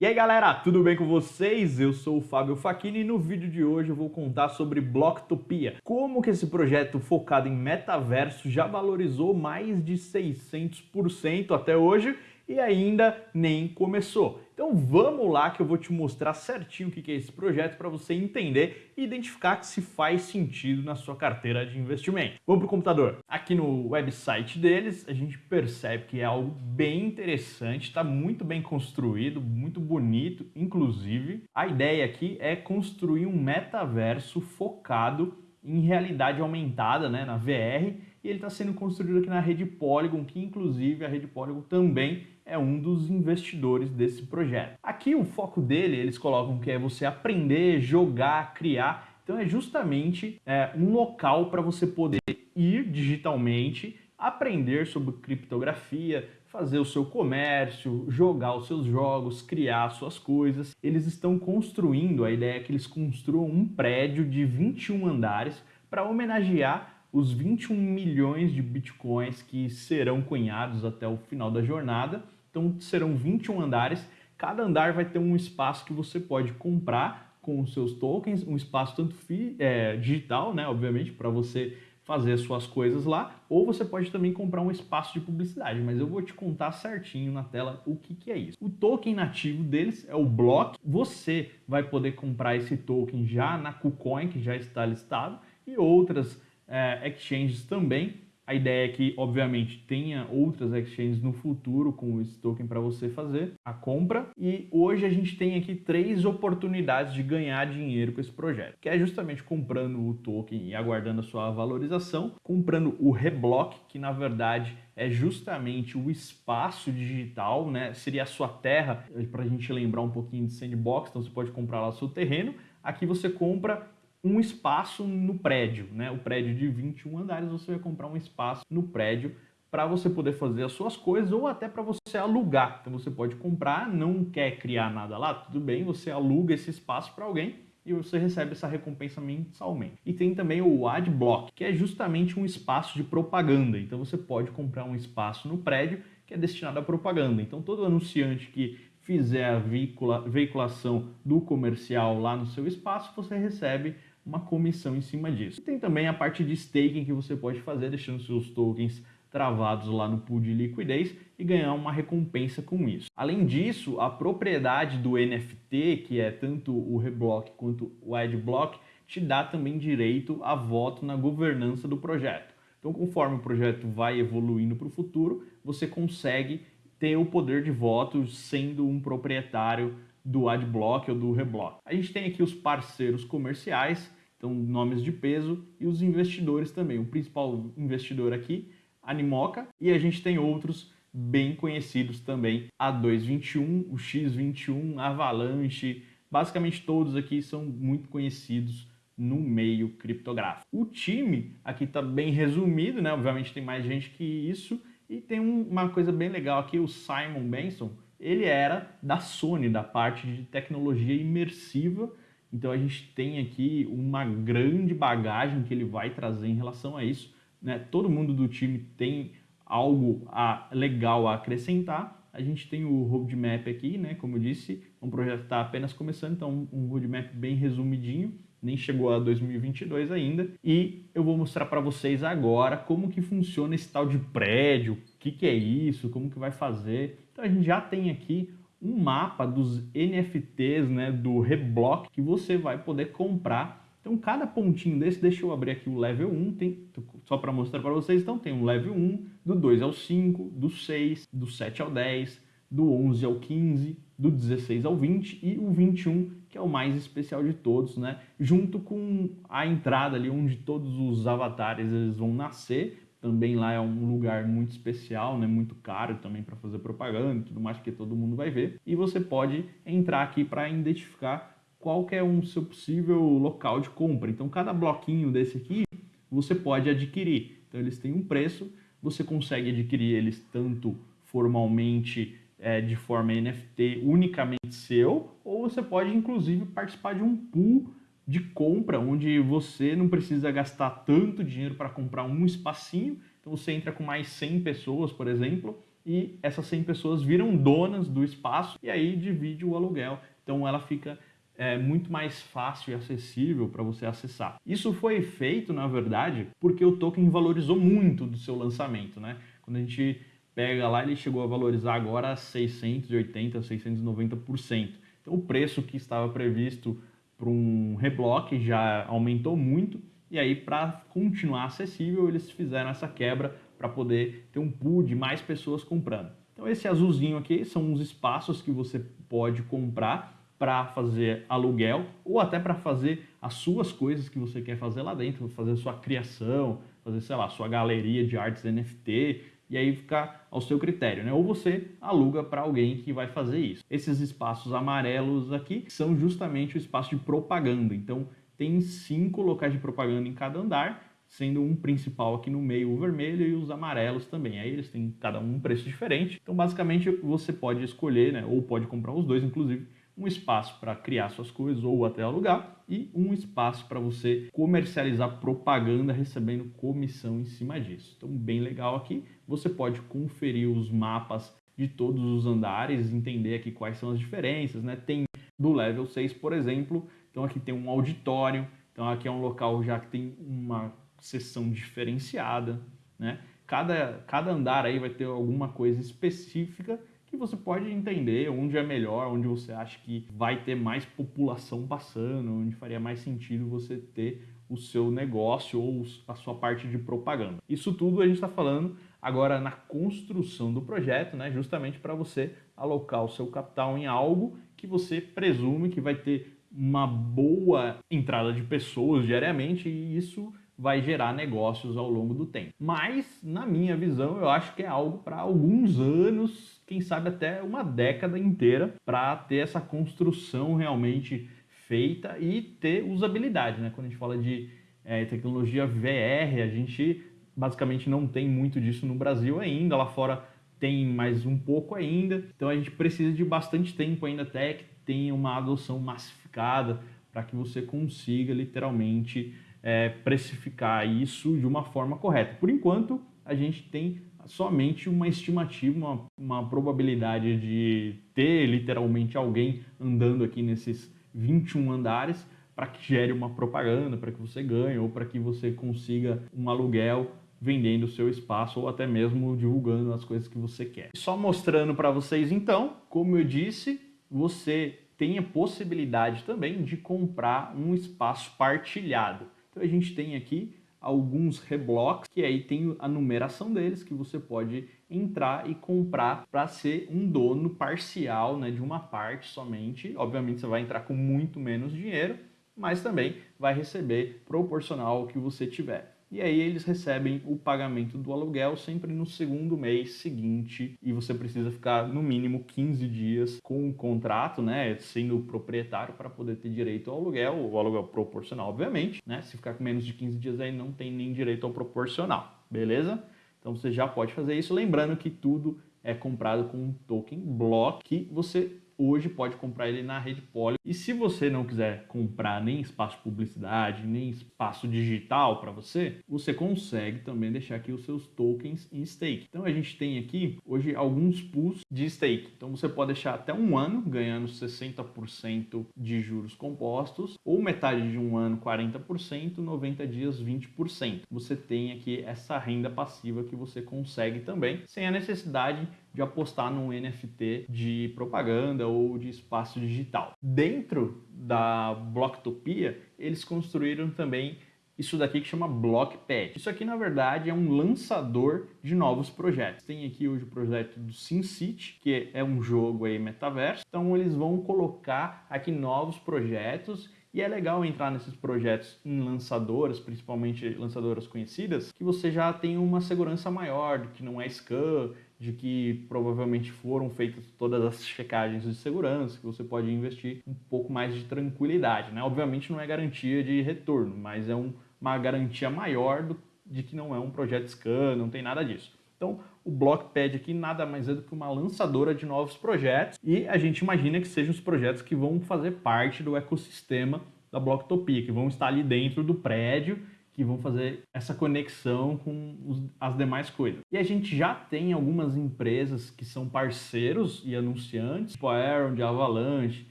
E aí galera, tudo bem com vocês? Eu sou o Fábio Facchini e no vídeo de hoje eu vou contar sobre Blocktopia. Como que esse projeto focado em metaverso já valorizou mais de 600% até hoje e ainda nem começou. Então vamos lá que eu vou te mostrar certinho o que é esse projeto para você entender e identificar se faz sentido na sua carteira de investimento. Vamos para o computador. Aqui no website deles a gente percebe que é algo bem interessante, está muito bem construído, muito bonito, inclusive. A ideia aqui é construir um metaverso focado em realidade aumentada, né, na VR, e ele está sendo construído aqui na rede Polygon, que inclusive a rede Polygon também é um dos investidores desse projeto. Aqui o foco dele, eles colocam que é você aprender, jogar, criar. Então é justamente é, um local para você poder ir digitalmente, aprender sobre criptografia, fazer o seu comércio, jogar os seus jogos, criar suas coisas. Eles estão construindo, a ideia é que eles construam um prédio de 21 andares para homenagear os 21 milhões de bitcoins que serão cunhados até o final da jornada. Então serão 21 andares, cada andar vai ter um espaço que você pode comprar com os seus tokens, um espaço tanto é, digital, né, obviamente, para você fazer as suas coisas lá, ou você pode também comprar um espaço de publicidade, mas eu vou te contar certinho na tela o que, que é isso. O token nativo deles é o Block, você vai poder comprar esse token já na KuCoin, que já está listado, e outras é, exchanges também, a ideia é que, obviamente, tenha outras exchanges no futuro com esse token para você fazer a compra. E hoje a gente tem aqui três oportunidades de ganhar dinheiro com esse projeto, que é justamente comprando o token e aguardando a sua valorização, comprando o Reblock, que na verdade é justamente o espaço digital, né? Seria a sua terra, para a gente lembrar um pouquinho de sandbox, então você pode comprar lá o seu terreno. Aqui você compra um espaço no prédio, né? O prédio de 21 andares, você vai comprar um espaço no prédio para você poder fazer as suas coisas ou até para você alugar. Então você pode comprar, não quer criar nada lá, tudo bem, você aluga esse espaço para alguém e você recebe essa recompensa mensalmente. E tem também o Adblock, que é justamente um espaço de propaganda. Então você pode comprar um espaço no prédio que é destinado à propaganda. Então todo anunciante que fizer a veicula, veiculação do comercial lá no seu espaço, você recebe uma comissão em cima disso. Tem também a parte de staking que você pode fazer, deixando seus tokens travados lá no pool de liquidez e ganhar uma recompensa com isso. Além disso, a propriedade do NFT, que é tanto o Reblock quanto o Adblock, te dá também direito a voto na governança do projeto. Então, conforme o projeto vai evoluindo para o futuro, você consegue ter o poder de voto sendo um proprietário do Adblock ou do Reblock. A gente tem aqui os parceiros comerciais, então nomes de peso, e os investidores também. O principal investidor aqui, Animoca, e a gente tem outros bem conhecidos também, a 221, o X21, Avalanche, basicamente todos aqui são muito conhecidos no meio criptográfico. O time aqui está bem resumido, né? Obviamente tem mais gente que isso, e tem uma coisa bem legal aqui, o Simon Benson, ele era da Sony, da parte de tecnologia imersiva, então a gente tem aqui uma grande bagagem que ele vai trazer em relação a isso. Né? Todo mundo do time tem algo a, legal a acrescentar. A gente tem o roadmap aqui, né? como eu disse, um projeto está apenas começando, então um roadmap bem resumidinho nem chegou a 2022 ainda. E eu vou mostrar para vocês agora como que funciona esse tal de prédio, o que, que é isso, como que vai fazer. Então a gente já tem aqui um mapa dos NFTs né, do Reblock que você vai poder comprar. Então cada pontinho desse, deixa eu abrir aqui o level 1, tem, só para mostrar para vocês, então tem o level 1, do 2 ao 5, do 6, do 7 ao 10, do 11 ao 15, do 16 ao 20 e o 21, que é o mais especial de todos, né? Junto com a entrada ali onde todos os avatares eles vão nascer, também lá é um lugar muito especial, né? Muito caro também para fazer propaganda e tudo mais, que todo mundo vai ver. E você pode entrar aqui para identificar qual que é o seu possível local de compra. Então cada bloquinho desse aqui você pode adquirir. Então eles têm um preço, você consegue adquirir eles tanto formalmente é, de forma NFT unicamente seu, ou você pode inclusive participar de um pool de compra, onde você não precisa gastar tanto dinheiro para comprar um espacinho, então você entra com mais 100 pessoas, por exemplo, e essas 100 pessoas viram donas do espaço e aí divide o aluguel. Então ela fica é, muito mais fácil e acessível para você acessar. Isso foi feito, na verdade, porque o token valorizou muito do seu lançamento. Né? Quando a gente pega lá, ele chegou a valorizar agora 680%, 690%. Então o preço que estava previsto para um reblock já aumentou muito e aí para continuar acessível eles fizeram essa quebra para poder ter um pool de mais pessoas comprando. Então esse azulzinho aqui são os espaços que você pode comprar para fazer aluguel ou até para fazer as suas coisas que você quer fazer lá dentro, fazer sua criação, fazer, sei lá, sua galeria de artes NFT, e aí fica ao seu critério, né? Ou você aluga para alguém que vai fazer isso. Esses espaços amarelos aqui são justamente o espaço de propaganda. Então, tem cinco locais de propaganda em cada andar, sendo um principal aqui no meio o vermelho e os amarelos também. Aí eles têm cada um um preço diferente. Então, basicamente, você pode escolher, né? Ou pode comprar os dois, inclusive, um espaço para criar suas coisas ou até alugar e um espaço para você comercializar propaganda recebendo comissão em cima disso. Então, bem legal aqui. Você pode conferir os mapas de todos os andares, entender aqui quais são as diferenças, né? Tem do level 6, por exemplo, então aqui tem um auditório, então aqui é um local já que tem uma sessão diferenciada, né? Cada, cada andar aí vai ter alguma coisa específica você pode entender onde é melhor, onde você acha que vai ter mais população passando, onde faria mais sentido você ter o seu negócio ou a sua parte de propaganda. Isso tudo a gente está falando agora na construção do projeto, né? justamente para você alocar o seu capital em algo que você presume que vai ter uma boa entrada de pessoas diariamente e isso vai gerar negócios ao longo do tempo. Mas, na minha visão, eu acho que é algo para alguns anos, quem sabe até uma década inteira, para ter essa construção realmente feita e ter usabilidade. Né? Quando a gente fala de é, tecnologia VR, a gente basicamente não tem muito disso no Brasil ainda, lá fora tem mais um pouco ainda, então a gente precisa de bastante tempo ainda até que tenha uma adoção massificada para que você consiga literalmente é, precificar isso de uma forma correta. Por enquanto, a gente tem somente uma estimativa, uma, uma probabilidade de ter literalmente alguém andando aqui nesses 21 andares para que gere uma propaganda, para que você ganhe ou para que você consiga um aluguel vendendo o seu espaço ou até mesmo divulgando as coisas que você quer. Só mostrando para vocês então, como eu disse, você tem a possibilidade também de comprar um espaço partilhado. Então a gente tem aqui alguns reblocks, que aí tem a numeração deles, que você pode entrar e comprar para ser um dono parcial né, de uma parte somente. Obviamente você vai entrar com muito menos dinheiro, mas também vai receber proporcional ao que você tiver e aí eles recebem o pagamento do aluguel sempre no segundo mês seguinte e você precisa ficar no mínimo 15 dias com o contrato, né, sendo proprietário para poder ter direito ao aluguel, o aluguel proporcional, obviamente, né? Se ficar com menos de 15 dias aí não tem nem direito ao proporcional, beleza? Então você já pode fazer isso, lembrando que tudo é comprado com um token block que você hoje pode comprar ele na rede Poly. E se você não quiser comprar nem espaço de publicidade, nem espaço digital para você, você consegue também deixar aqui os seus tokens em stake. Então a gente tem aqui hoje alguns pools de stake. Então você pode deixar até um ano ganhando 60% de juros compostos, ou metade de um ano 40%, 90 dias 20%. Você tem aqui essa renda passiva que você consegue também, sem a necessidade de apostar num NFT de propaganda ou de espaço digital. Dentro da Blocktopia, eles construíram também isso daqui que chama Blockpad. Isso aqui, na verdade, é um lançador de novos projetos. Tem aqui hoje o projeto do SimCity, que é um jogo aí metaverso. Então, eles vão colocar aqui novos projetos e é legal entrar nesses projetos em lançadoras, principalmente lançadoras conhecidas, que você já tem uma segurança maior, que não é scam, de que provavelmente foram feitas todas as checagens de segurança, que você pode investir um pouco mais de tranquilidade. Né? Obviamente não é garantia de retorno, mas é um, uma garantia maior do, de que não é um projeto scan, não tem nada disso. Então, o Blockpad aqui nada mais é do que uma lançadora de novos projetos e a gente imagina que sejam os projetos que vão fazer parte do ecossistema da Blocktopia, que vão estar ali dentro do prédio que vão fazer essa conexão com os, as demais coisas. E a gente já tem algumas empresas que são parceiros e anunciantes, tipo a Aaron, de Avalanche,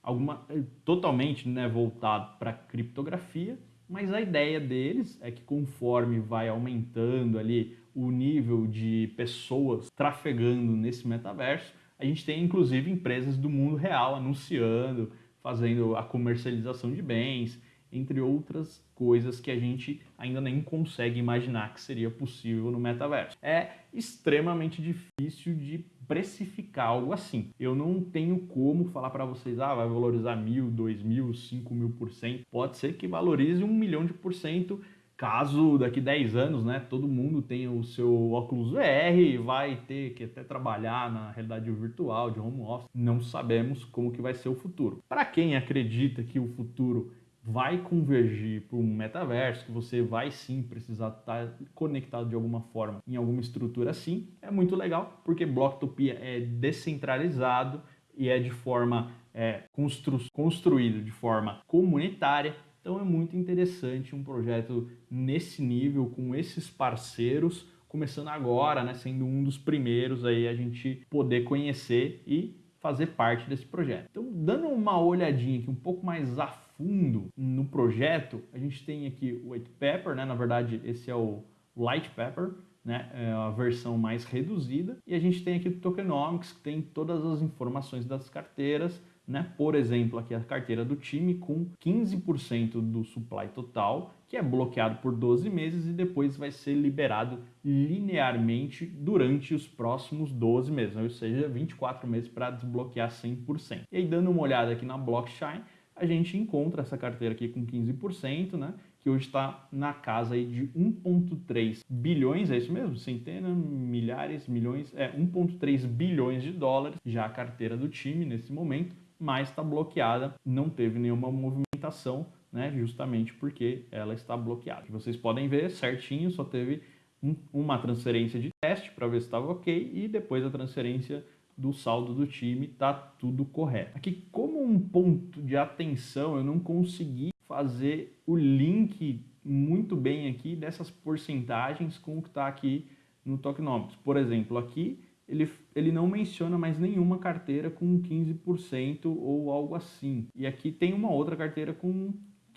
alguma, eh, totalmente né, voltado para criptografia, mas a ideia deles é que conforme vai aumentando ali o nível de pessoas trafegando nesse metaverso, a gente tem inclusive empresas do mundo real anunciando, fazendo a comercialização de bens, entre outras coisas que a gente ainda nem consegue imaginar que seria possível no metaverso. É extremamente difícil de precificar algo assim. Eu não tenho como falar para vocês, ah, vai valorizar mil, dois mil, cinco mil por cento. Pode ser que valorize um milhão de por cento caso daqui 10 anos, né, todo mundo tenha o seu óculos VR vai ter que até trabalhar na realidade virtual, de home office, não sabemos como que vai ser o futuro. Para quem acredita que o futuro vai convergir para um metaverso, que você vai sim precisar estar tá conectado de alguma forma em alguma estrutura assim, é muito legal, porque Blocktopia é descentralizado e é de forma é, constru construído de forma comunitária, então é muito interessante um projeto nesse nível, com esses parceiros, começando agora, né, sendo um dos primeiros aí a gente poder conhecer e fazer parte desse projeto. Então, dando uma olhadinha aqui um pouco mais a fundo no projeto, a gente tem aqui o white paper, né? Na verdade, esse é o light paper, né? É a versão mais reduzida. E a gente tem aqui o tokenomics, que tem todas as informações das carteiras, né? Por exemplo, aqui a carteira do time com 15% do supply total, que é bloqueado por 12 meses e depois vai ser liberado linearmente durante os próximos 12 meses, ou seja, 24 meses para desbloquear 100%. E aí, dando uma olhada aqui na blockchain, a gente encontra essa carteira aqui com 15%, né? que hoje está na casa aí de 1,3 bilhões, é isso mesmo? Centenas, milhares, milhões, é 1,3 bilhões de dólares já a carteira do time nesse momento, mas está bloqueada, não teve nenhuma movimentação, né? Justamente porque ela está bloqueada. Vocês podem ver certinho, só teve um, uma transferência de teste para ver se estava ok e depois a transferência do saldo do time, tá tudo correto. Aqui, como um ponto de atenção, eu não consegui fazer o link muito bem aqui dessas porcentagens com o que está aqui no Tokenomics. Por exemplo, aqui ele, ele não menciona mais nenhuma carteira com 15% ou algo assim. E aqui tem uma outra carteira com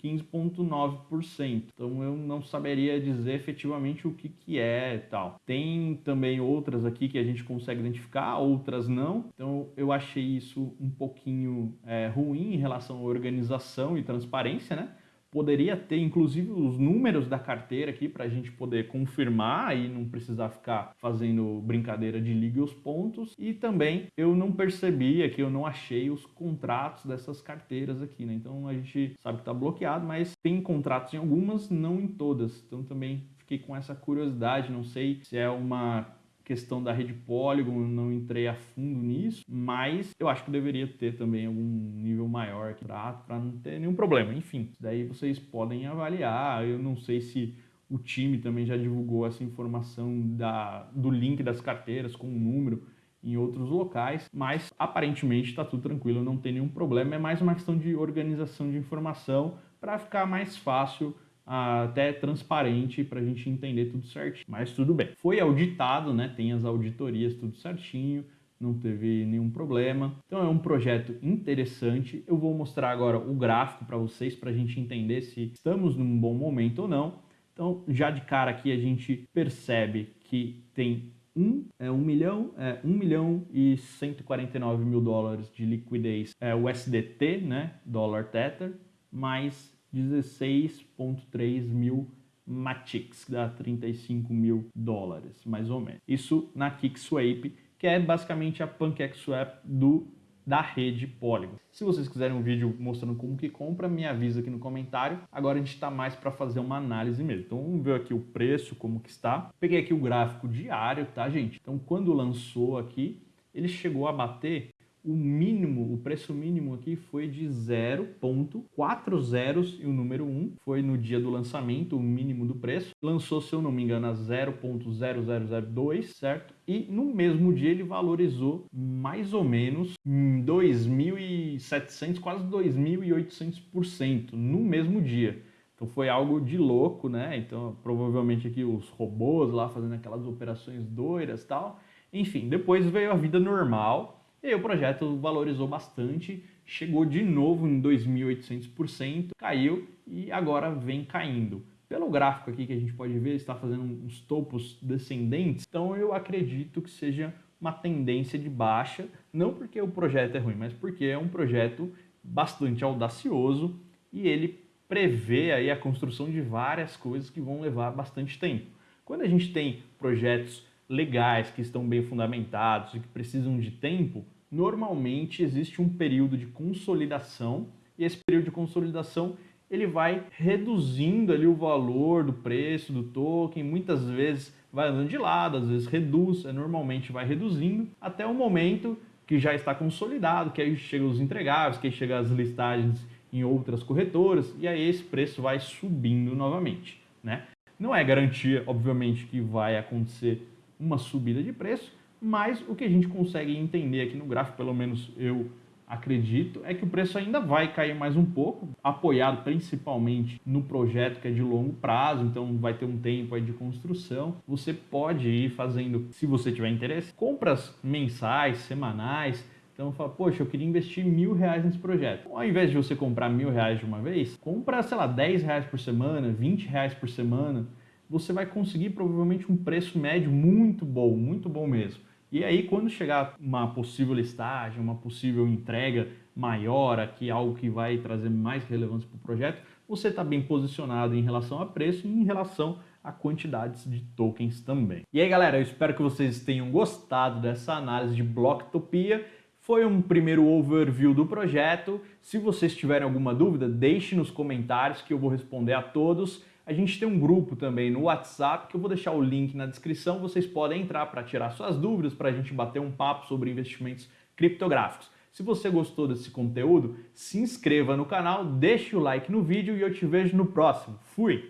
15,9%. Então eu não saberia dizer efetivamente o que, que é tal. Tem também outras aqui que a gente consegue identificar, outras não. Então eu achei isso um pouquinho é, ruim em relação à organização e transparência, né? Poderia ter, inclusive, os números da carteira aqui para a gente poder confirmar e não precisar ficar fazendo brincadeira de liga os pontos. E também eu não percebi aqui, eu não achei os contratos dessas carteiras aqui, né? Então a gente sabe que está bloqueado, mas tem contratos em algumas, não em todas. Então também fiquei com essa curiosidade, não sei se é uma questão da rede Polygon, não entrei a fundo nisso, mas eu acho que deveria ter também algum nível maior aqui para não ter nenhum problema. Enfim, daí vocês podem avaliar. Eu não sei se o time também já divulgou essa informação da, do link das carteiras com o número em outros locais, mas aparentemente está tudo tranquilo, não tem nenhum problema. É mais uma questão de organização de informação para ficar mais fácil até transparente para a gente entender tudo certinho. Mas tudo bem. Foi auditado, né? Tem as auditorias tudo certinho, não teve nenhum problema. Então é um projeto interessante. Eu vou mostrar agora o gráfico para vocês para a gente entender se estamos num bom momento ou não. Então já de cara aqui a gente percebe que tem um, é, um milhão, é, 1 milhão e 149 mil dólares de liquidez é, USDT, né, dólar Tether, mais 16,3 mil Matix, que dá 35 mil dólares, mais ou menos. Isso na KickSwap, que é basicamente a PancakeSwap do da rede Polygon. Se vocês quiserem um vídeo mostrando como que compra, me avisa aqui no comentário. Agora a gente está mais para fazer uma análise mesmo. Então vamos ver aqui o preço, como que está. Peguei aqui o gráfico diário, tá gente? Então quando lançou aqui, ele chegou a bater o mínimo, o preço mínimo aqui foi de 0.4 zeros e o número 1 foi no dia do lançamento, o mínimo do preço. Lançou, se eu não me engano, a 0.0002, certo? E no mesmo dia ele valorizou mais ou menos 2.700, quase 2.800% no mesmo dia. Então foi algo de louco, né? Então provavelmente aqui os robôs lá fazendo aquelas operações doidas tal. Enfim, depois veio a vida normal e aí o projeto valorizou bastante, chegou de novo em 2.800%, caiu e agora vem caindo. Pelo gráfico aqui que a gente pode ver, está fazendo uns topos descendentes, então eu acredito que seja uma tendência de baixa, não porque o projeto é ruim, mas porque é um projeto bastante audacioso e ele prevê aí a construção de várias coisas que vão levar bastante tempo. Quando a gente tem projetos legais, que estão bem fundamentados e que precisam de tempo, normalmente existe um período de consolidação e esse período de consolidação ele vai reduzindo ali o valor do preço do token, muitas vezes vai andando de lado, às vezes reduz, é, normalmente vai reduzindo, até o momento que já está consolidado, que aí chega os entregáveis, que aí chega as listagens em outras corretoras, e aí esse preço vai subindo novamente. Né? Não é garantia, obviamente, que vai acontecer uma subida de preço, mas o que a gente consegue entender aqui no gráfico, pelo menos eu acredito, é que o preço ainda vai cair mais um pouco, apoiado principalmente no projeto que é de longo prazo, então vai ter um tempo aí de construção. Você pode ir fazendo, se você tiver interesse, compras mensais, semanais, então fala, poxa, eu queria investir mil reais nesse projeto. Ao invés de você comprar mil reais de uma vez, compra, sei lá, 10 reais por semana, 20 reais por semana. Você vai conseguir provavelmente um preço médio muito bom, muito bom mesmo. E aí, quando chegar uma possível listagem, uma possível entrega maior aqui, algo que vai trazer mais relevância para o projeto, você está bem posicionado em relação a preço e em relação a quantidades de tokens também. E aí, galera, eu espero que vocês tenham gostado dessa análise de Blocktopia. Foi um primeiro overview do projeto. Se vocês tiverem alguma dúvida, deixe nos comentários que eu vou responder a todos. A gente tem um grupo também no WhatsApp que eu vou deixar o link na descrição. Vocês podem entrar para tirar suas dúvidas, para a gente bater um papo sobre investimentos criptográficos. Se você gostou desse conteúdo, se inscreva no canal, deixe o like no vídeo e eu te vejo no próximo. Fui!